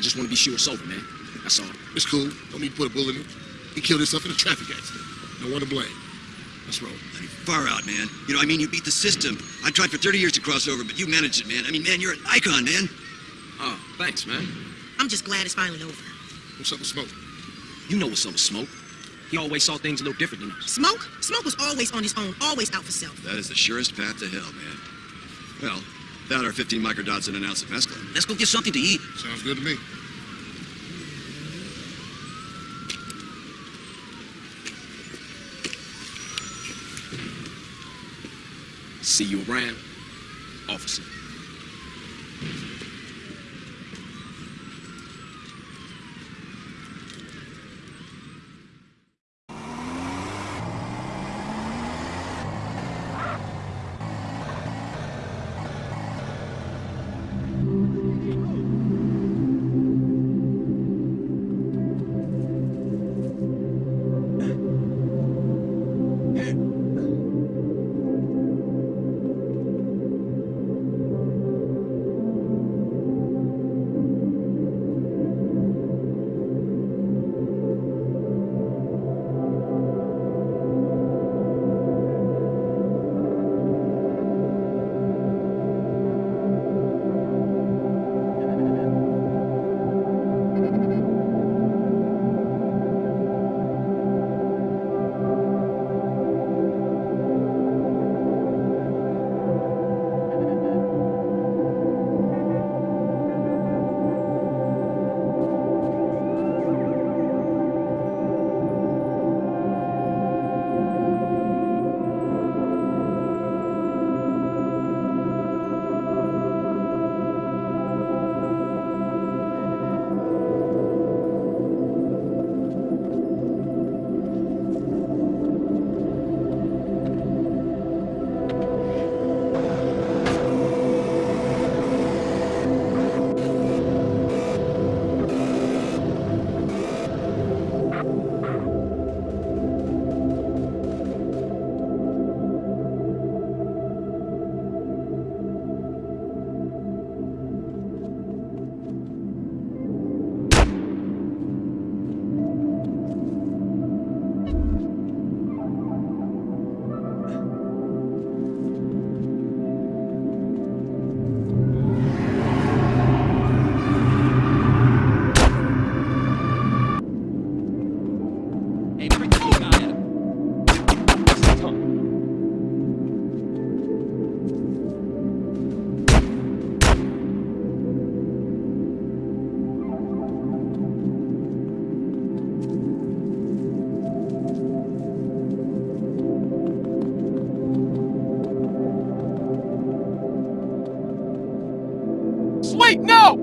I just want to be sure it's over, man. That's all. It's cool. Don't need to put a bullet in him. He killed himself in a traffic accident. No one to blame. Let's roll. I mean, far out, man. You know, I mean, you beat the system. I tried for 30 years to cross over, but you managed it, man. I mean, man, you're an icon, man. Oh, thanks, man. I'm just glad it's finally over. What's up with Smoke? You know what's up with Smoke. He always saw things a little different than us. Smoke? Smoke was always on his own, always out for self. That is the surest path to hell, man. Well, that or 15 microdots and an ounce of mescaline. Let's go get something to eat. Sounds good to me. See you around, officer. Wait, no!